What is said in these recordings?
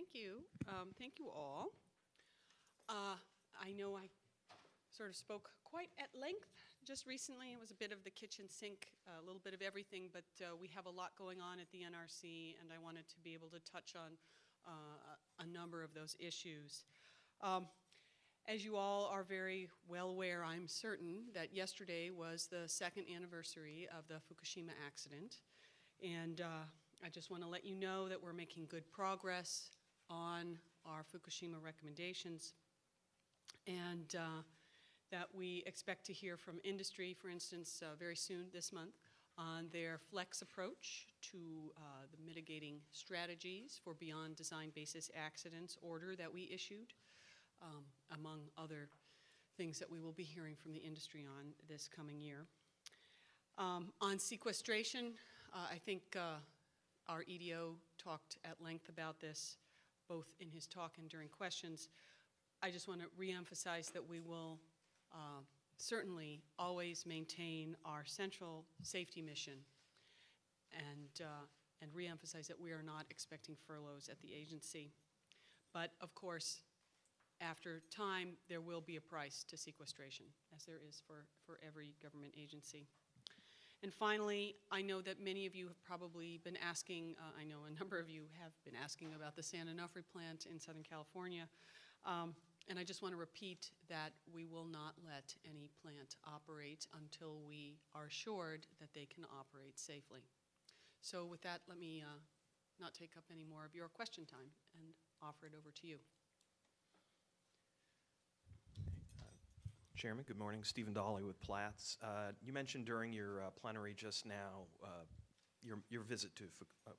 thank you. Um, Thank you all. Uh, I know I sort of spoke quite at length just recently. It was a bit of the kitchen sink, a little bit of everything, but uh, we have a lot going on at the NRC, and I wanted to be able to touch on uh, a number of those issues. Um, As you all are very well aware, I'm certain, that yesterday was the second anniversary of the Fukushima accident. And uh, I just want to let you know that we're making good progress on our Fukushima recommendations and uh, that we expect to hear from industry, for instance, uh, very soon this month on their FLEX approach to uh, the mitigating strategies for beyond design basis accidents order that we issued, um, among other things that we will be hearing from the industry on this coming year. Um, on sequestration, uh, I think uh, our EDO talked at length about this, both in his talk and during questions. I just want to reemphasize that we will uh, certainly always maintain our central safety mission and, uh, and reemphasize that we are not expecting furloughs at the agency. But of course, after time, there will be a price to sequestration, as there is for, for every government agency. And finally, I know that many of you have probably been asking, uh, I know a number of you have been asking about the San Onofre plant in Southern California. Um, and I just want to repeat that we will not let any plant operate until we are assured that they can operate safely. So with that, let me uh, not take up any more of your question time and offer it over to you. Chairman, good morning. Steven Dolley with Platts. Uh, you mentioned during your uh, plenary just now uh, your, your visit to, Fu- uh,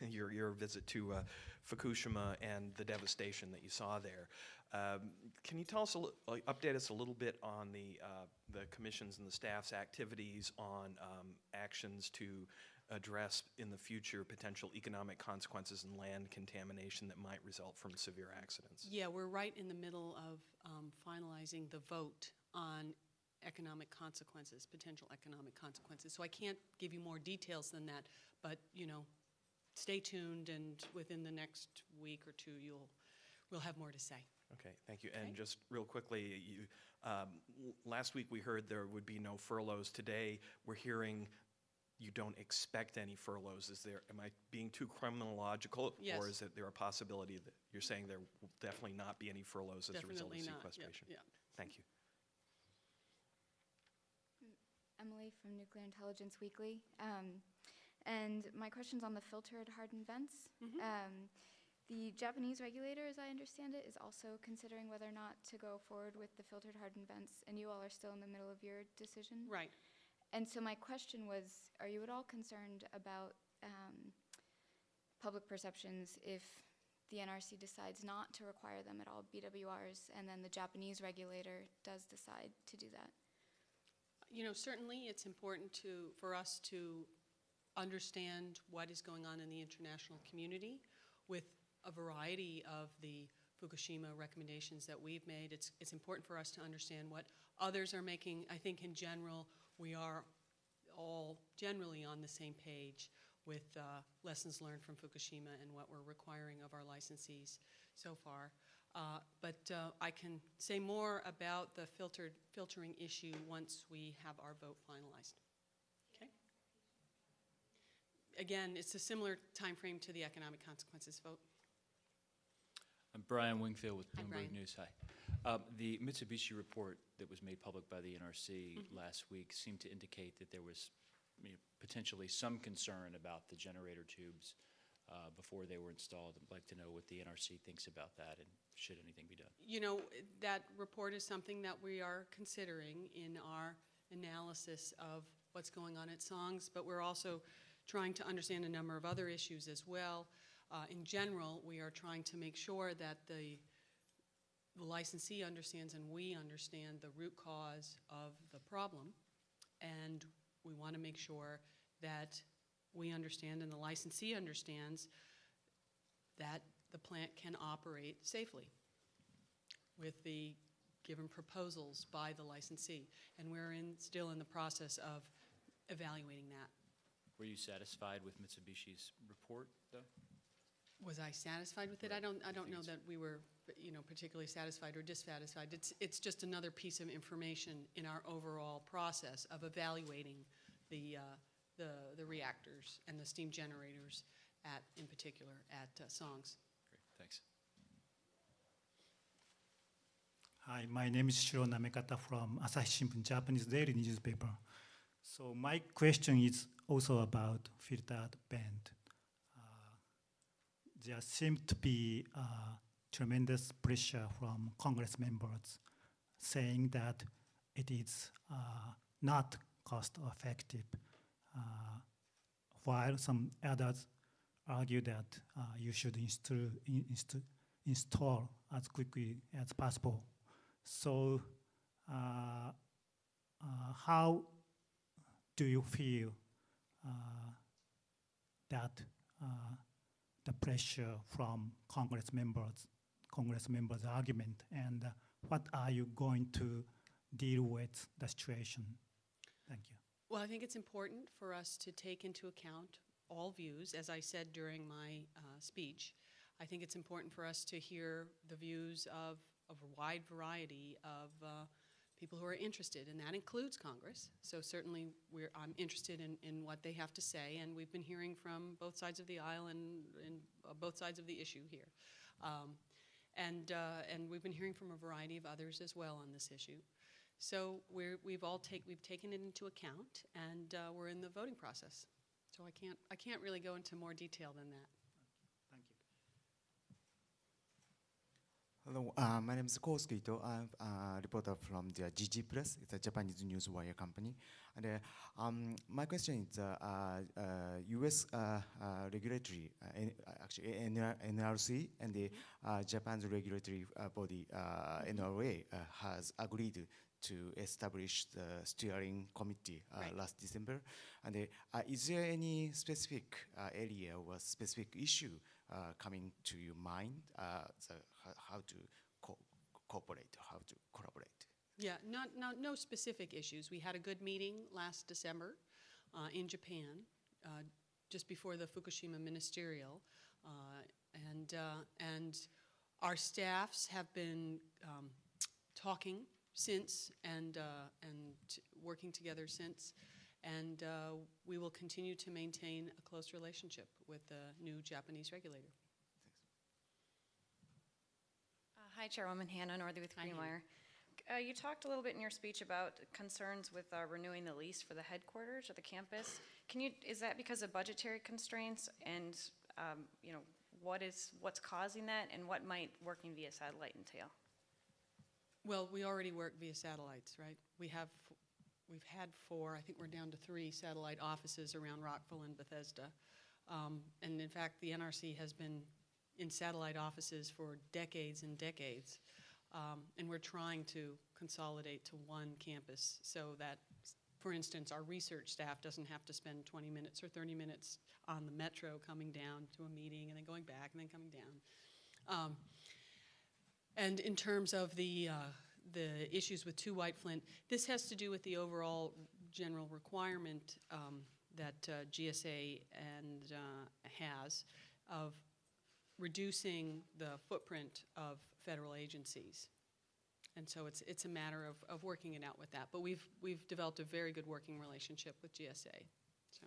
sorry, your, your visit to uh, Fukushima and the devastation that you saw there. Um, can you tell us, a li- update us a little bit on the, uh, the commission's and the staff's activities on um, actions to address in the future potential economic consequences and land contamination that might result from severe accidents? Yeah, we're right in the middle of um, finalizing the vote on economic consequences, potential economic consequences. So I can't give you more details than that, but, you know, stay tuned, and within the next week or two, you'll, we'll have more to say. Okay, thank you. Okay. And just real quickly, you, um, last week we heard there would be no furloughs. Today, we're hearing you don't expect any furloughs. Is there, am I being too criminological? Yes. Or is it there a possibility that you're saying there will definitely not be any furloughs as a result of Definitely not, yeah, sequestration? yeah. Thank you. Emily from Nuclear Intelligence Weekly. Um, and my question's on the filtered hardened vents. Um, the Japanese regulator, as I understand it, is also considering whether or not to go forward with the filtered hardened vents, and you all are still in the middle of your decision. Right. And so my question was, are you at all concerned about um, public perceptions if the NRC decides not to require them at all BWRs, and then the Japanese regulator does decide to do that? You know, certainly it's important to, for us to understand what is going on in the international community with a variety of the Fukushima recommendations that we've made. It's, it's important for us to understand what others are making. I think in general, we are all generally on the same page with uh, lessons learned from Fukushima and what we're requiring of our licensees so far. Uh, But uh, I can say more about the filtered, filtering issue once we have our vote finalized. Okay? Again, it's a similar timeframe to the economic consequences vote. I'm Brian Wingfield with Bloomberg News. Hi. Um, The Mitsubishi report that was made public by the NRC Mm-hmm. last week seemed to indicate that there was you know, potentially some concern about the generator tubes uh, before they were installed. I'd like to know what the NRC thinks about that and should anything be done. You know, that report is something that we are considering in our analysis of what's going on at SONGS, but we're also trying to understand a number of other issues as well. Uh, in general, we are trying to make sure that the licensee understands and we understand the root cause of the problem. And we want to make sure that we understand and the licensee understands that the plant can operate safely with the given proposals by the licensee. And we're in, still in the process of evaluating that. Were you satisfied with Mitsubishi's report, though? Was I satisfied with it? I don't, I don't know that we were, you know, particularly satisfied or dissatisfied. It's, it's just another piece of information in our overall process of evaluating the, uh, the, the reactors and the steam generators at, in particular, at uh, SONGS. Great, thanks. Hi, my name is Shiro Namekata from Asahi Shimbun, Japanese daily newspaper. So my question is also about filtered vent. There seems to be uh, tremendous pressure from Congress members saying that it is uh, not cost effective, uh, while some others argue that uh, you should install, inst- install as quickly as possible. So, uh, how do you feel that the pressure from Congress members, Congress members' argument, and uh, what are you going to deal with the situation? Thank you. Well, I think it's important for us to take into account all views. As I said during my uh, speech, I think it's important for us to hear the views of, of a wide variety of uh, people who are interested, and that includes Congress. So certainly, we're, I'm interested in, in what they have to say, and we've been hearing from both sides of the aisle and, and uh, both sides of the issue here. Um, and, uh, and we've been hearing from a variety of others as well on this issue. So we're, we've all take, we've taken it into account, and uh, we're in the voting process. So I can't, I can't really go into more detail than that. Thank you. Hello, uh, my name is Kosuke Ito. I'm a reporter from the Jiji Press. It's a Japanese news wire company. And uh, um, my question is, uh, uh, U.S. Uh, uh, regulatory, uh, uh, actually NRC and the uh, Japan's regulatory uh, body uh, NRA uh, has agreed to establish the steering committee uh, Right. last December. And uh, uh, is there any specific uh, area or specific issue uh, coming to your mind? How, how to co- cooperate, how to collaborate? Yeah, not, not, no specific issues. We had a good meeting last December uh, in Japan, uh, just before the Fukushima ministerial, uh, and, uh, and our staffs have been um, talking since and, uh, and working together since, and uh, we will continue to maintain a close relationship with the new Japanese regulator. Uh, Hi, Chairwoman Hannah Northey with Hi, Greenwire. Uh, You talked a little bit in your speech about concerns with uh, renewing the lease for the headquarters or the campus. Can you, is that because of budgetary constraints? And, um, you know, what is, what's causing that, and what might working via satellite entail? Well, we already work via satellites, right? We have, we've had four, I think we're down to three satellite offices around Rockville and Bethesda. Um, And in fact, the NRC has been in satellite offices for decades and decades. Um, And we're trying to consolidate to one campus so that, for instance, our research staff doesn't have to spend 20 minutes or 30 minutes on the metro coming down to a meeting and then going back and then coming down. Um, and in terms of the, uh, the issues with Two White Flint, this has to do with the overall general requirement um, that uh, GSA and, uh, has of reducing the footprint of federal agencies. And so it's, it's a matter of, of working it out with that. But we've, we've developed a very good working relationship with GSA. So.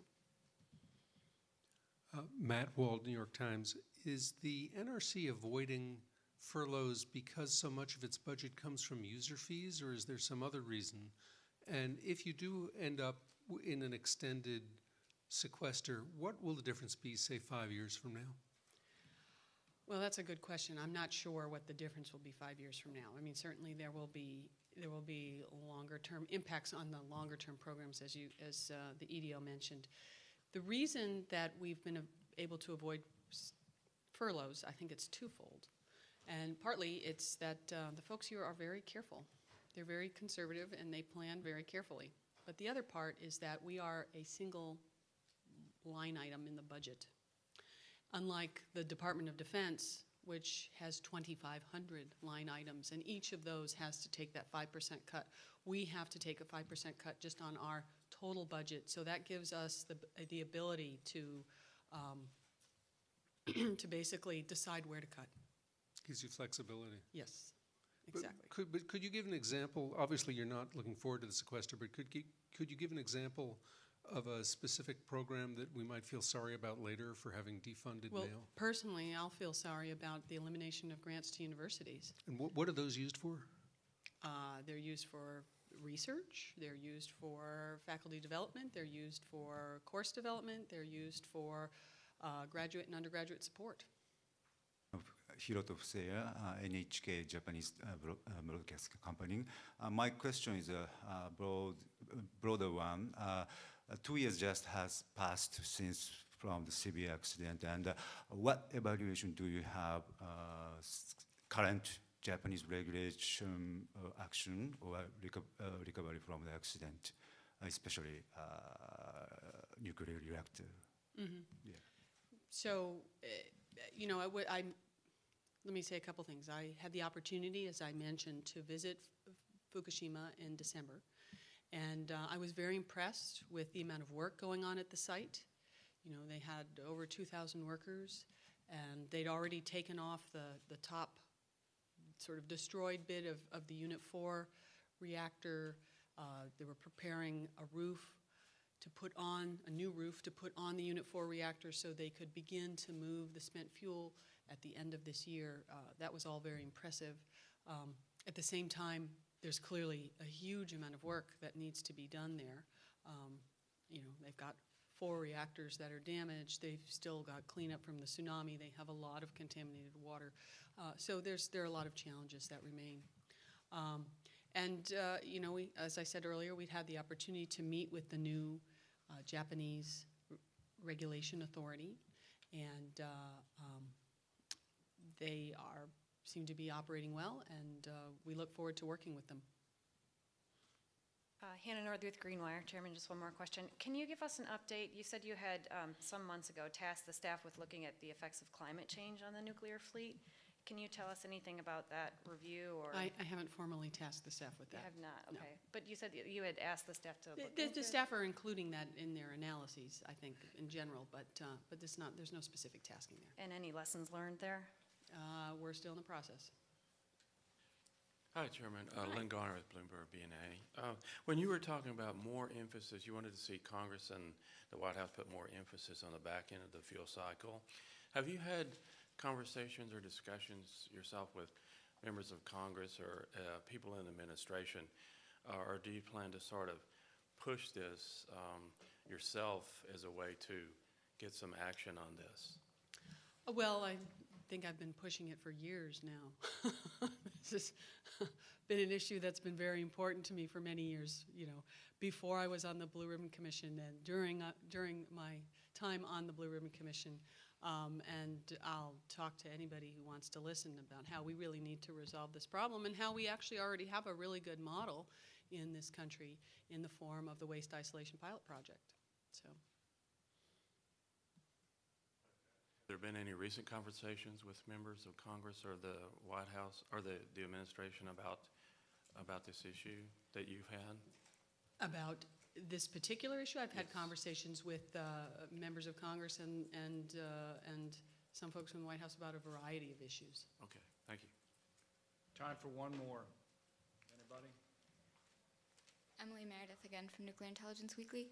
Uh, Matt Wald, New York Times. Is the NRC avoiding furloughs because so much of its budget comes from user fees, or is there some other reason? And if you do end up in an extended sequester, what will the difference be, say, five years from now? Well, that's a good question. I'm not sure what the difference will be five years from now. I mean, certainly there will be, there will be longer-term impacts on the longer-term programs, as you, as uh, the EDO mentioned. The reason that we've been able to avoid furloughs, I think it's twofold. And partly, it's that uh, the folks here are very careful. They're very conservative, and they plan very carefully. But the other part is that we are a single line item in the budget. Unlike the Department of Defense, which has 2,500 line items, and each of those has to take that 5% cut. We have to take a 5% cut just on our total budget, so that gives us the, the ability to um, to basically decide where to cut. Gives you flexibility. Yes, But exactly. Could, but could you give an example, obviously you're not looking forward to the sequester, but could, could you give an example of a specific program that we might feel sorry about later for having defunded Well, mail? personally, I'll feel sorry about the elimination of grants to universities. And what, what are those used for? Uh, They're used for research, they're used for faculty development, they're used for course development, they're used for uh, graduate and undergraduate support. Hiroto Fuseya, uh, NHK Japanese uh, bro- uh, Broadcast Company. Uh, My question is a uh, broad, broader one. Uh, uh, Two years just has passed since from the severe accident, and uh, what evaluation do you have uh, current Japanese regulation uh, action or reco- uh, recovery from the accident, especially uh, nuclear reactor? Yeah. So, uh, you know, I would, I'm, let me say a couple things. I had the opportunity, as I mentioned, to visit F- Fukushima in December. And uh, I was very impressed with the amount of work going on at the site. You know, they had over 2,000 workers, and they'd already taken off the, the top sort of destroyed bit of, of the Unit 4 reactor. Uh, They were preparing a roof to put on, a new roof to put on the Unit 4 reactor so they could begin to move the spent fuel at the end of this year. Uh, That was all very impressive. Um, At the same time, there's clearly a huge amount of work that needs to be done there. Um, You know, they've got four reactors that are damaged, they've still got cleanup from the tsunami, they have a lot of contaminated water. Uh, So there's, there are a lot of challenges that remain. Um, And, uh, you know, we, as I said earlier, we'd had the opportunity to meet with the new uh, Japanese Regulation Authority, and uh, um, they are, seem to be operating well, and uh, we look forward to working with them. Uh, Hannah Northey, Greenwire. Chairman, just one more question. Can you give us an update? You said you had, um, some months ago, tasked the staff with looking at the effects of climate change on the nuclear fleet. Can you tell us anything about that review, or? I, I haven't formally tasked the staff with You that. have not, no. okay. But you said you had asked the staff to The- look The, into the it? staff are including that in their analyses, I think, in general, but, uh, but there's not, there's no specific tasking there. And any lessons learned there? Uh, We're still in the process. Hi, Chairman. Uh, Lynn Garner with Bloomberg BNA. Uh, When you were talking about more emphasis, you wanted to see Congress and the White House put more emphasis on the back end of the fuel cycle. Have you had conversations or discussions yourself with members of Congress or uh, people in the administration? Uh, Or do you plan to sort of push this um, yourself as a way to get some action on this? Well, I think I've been pushing it for years now. This has been an issue that's been very important to me for many years, you know, before I was on the Blue Ribbon Commission and during, uh, during my time on the Blue Ribbon Commission. Um, And I'll talk to anybody who wants to listen about how we really need to resolve this problem and how we actually already have a really good model in this country in the form of the Waste Isolation Pilot Project, so. There been any recent conversations with members of Congress or the White House or the, the administration about, about this issue that you've had? About this particular issue, I've had Yes. conversations with uh, members of Congress and, and, uh, and some folks from the White House about a variety of issues. Okay, thank you. Time for one more. Anybody? Emily Meredith again from Nuclear Intelligence Weekly.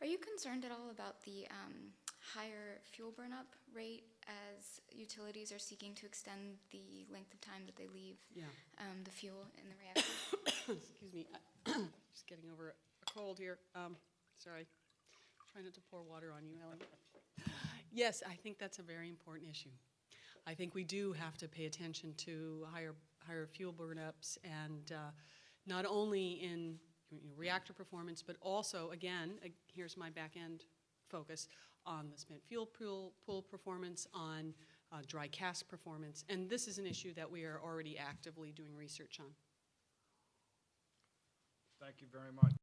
Are you concerned at all about the um, higher fuel burnup rate as utilities are seeking to extend the length of time that they leave Yeah, um, the fuel in the reactor? excuse me, just getting over a cold here. Um, Sorry, trying not to pour water on you, Ellen. Yes, I think that's a very important issue. I think we do have to pay attention to higher, higher fuel burnups and uh, not only in you know, reactor performance, but also, again, uh, here's my back end focus, on the spent fuel pool, pool performance, on uh, dry cask performance. And this is an issue that we are already actively doing research on. Thank you very much.